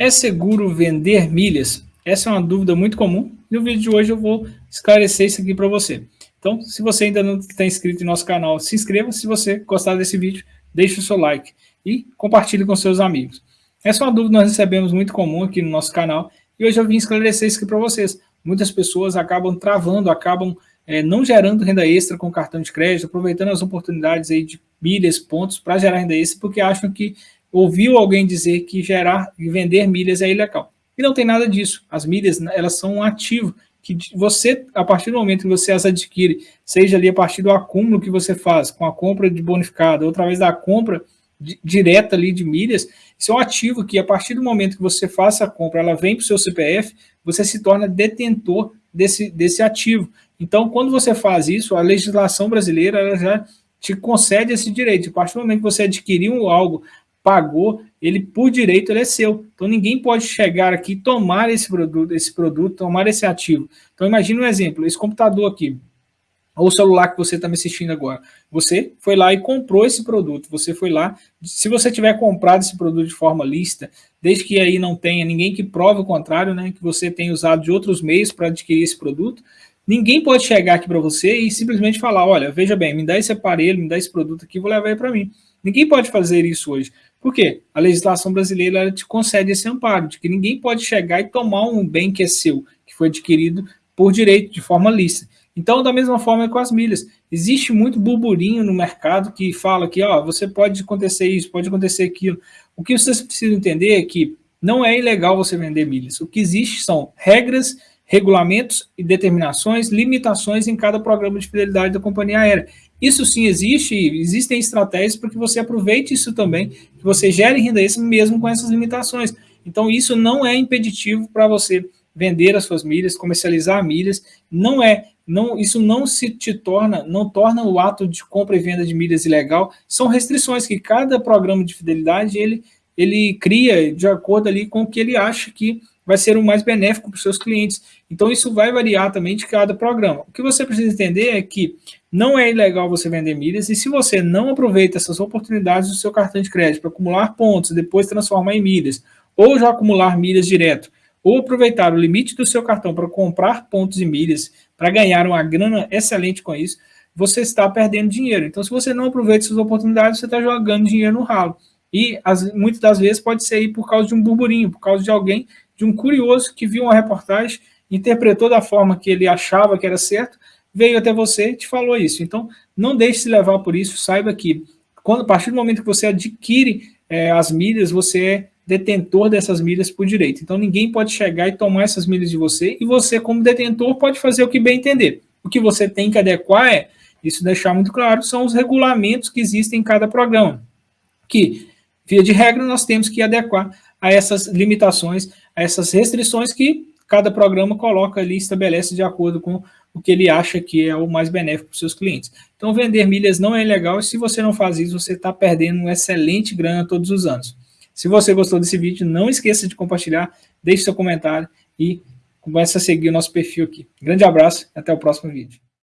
É seguro vender milhas? Essa é uma dúvida muito comum. No vídeo de hoje eu vou esclarecer isso aqui para você. Então, se você ainda não está inscrito no nosso canal, se inscreva. Se você gostar desse vídeo, deixe o seu like e compartilhe com seus amigos. Essa é uma dúvida que nós recebemos muito comum aqui no nosso canal e hoje eu vim esclarecer isso aqui para vocês. Muitas pessoas acabam travando, acabam é, não gerando renda extra com cartão de crédito, aproveitando as oportunidades aí de milhas, pontos para gerar renda extra, porque acham que ouviu alguém dizer que gerar e vender milhas é ilegal. E não tem nada disso. As milhas, elas são um ativo que você, a partir do momento que você as adquire, seja ali a partir do acúmulo que você faz, com a compra de bonificado, ou através da compra direta ali de milhas, isso é um ativo que a partir do momento que você faça a compra, ela vem para o seu CPF, você se torna detentor desse, desse ativo. Então, quando você faz isso, a legislação brasileira ela já te concede esse direito. A partir do momento que você adquiriu algo, pagou, ele por direito ele é seu. Então ninguém pode chegar aqui tomar esse produto, esse produto, tomar esse ativo. Então imagine um exemplo, esse computador aqui, ou celular que você está me assistindo agora. Você foi lá e comprou esse produto, você foi lá, se você tiver comprado esse produto de forma lista, desde que aí não tenha ninguém que prove o contrário, né, que você tenha usado de outros meios para adquirir esse produto, ninguém pode chegar aqui para você e simplesmente falar, olha, veja bem, me dá esse aparelho, me dá esse produto aqui, vou levar ele para mim. Ninguém pode fazer isso hoje. Por quê? A legislação brasileira te concede esse amparo, de que ninguém pode chegar e tomar um bem que é seu, que foi adquirido por direito, de forma lícita. Então, da mesma forma é com as milhas. Existe muito burburinho no mercado que fala que ó, você pode acontecer isso, pode acontecer aquilo. O que vocês precisam entender é que não é ilegal você vender milhas. O que existe são regras, regulamentos e determinações, limitações em cada programa de fidelidade da companhia aérea. Isso sim existe, existem estratégias para que você aproveite isso também, que você gere renda extra mesmo com essas limitações. Então isso não é impeditivo para você vender as suas milhas, comercializar milhas, não é, não, isso não se te torna, não torna o ato de compra e venda de milhas ilegal, são restrições que cada programa de fidelidade ele, ele cria de acordo ali com o que ele acha que vai ser o mais benéfico para os seus clientes. Então isso vai variar também de cada programa. O que você precisa entender é que não é ilegal você vender milhas e se você não aproveita essas oportunidades do seu cartão de crédito para acumular pontos depois transformar em milhas, ou já acumular milhas direto, ou aproveitar o limite do seu cartão para comprar pontos e milhas, para ganhar uma grana excelente com isso, você está perdendo dinheiro. Então, se você não aproveita essas oportunidades, você está jogando dinheiro no ralo. E as, muitas das vezes pode ser aí por causa de um burburinho, por causa de alguém, de um curioso que viu uma reportagem, interpretou da forma que ele achava que era certo, veio até você e te falou isso. Então, não deixe se levar por isso, saiba que quando, a partir do momento que você adquire é, as milhas, você é detentor dessas milhas por direito. Então, ninguém pode chegar e tomar essas milhas de você, e você, como detentor, pode fazer o que bem entender. O que você tem que adequar é, isso deixar muito claro, são os regulamentos que existem em cada programa, que, via de regra, nós temos que adequar a essas limitações, a essas restrições que cada programa coloca ali, estabelece de acordo com o que ele acha que é o mais benéfico para os seus clientes. Então, vender milhas não é legal e se você não faz isso, você está perdendo uma excelente grana todos os anos. Se você gostou desse vídeo, não esqueça de compartilhar, deixe seu comentário e comece a seguir o nosso perfil aqui. Grande abraço e até o próximo vídeo.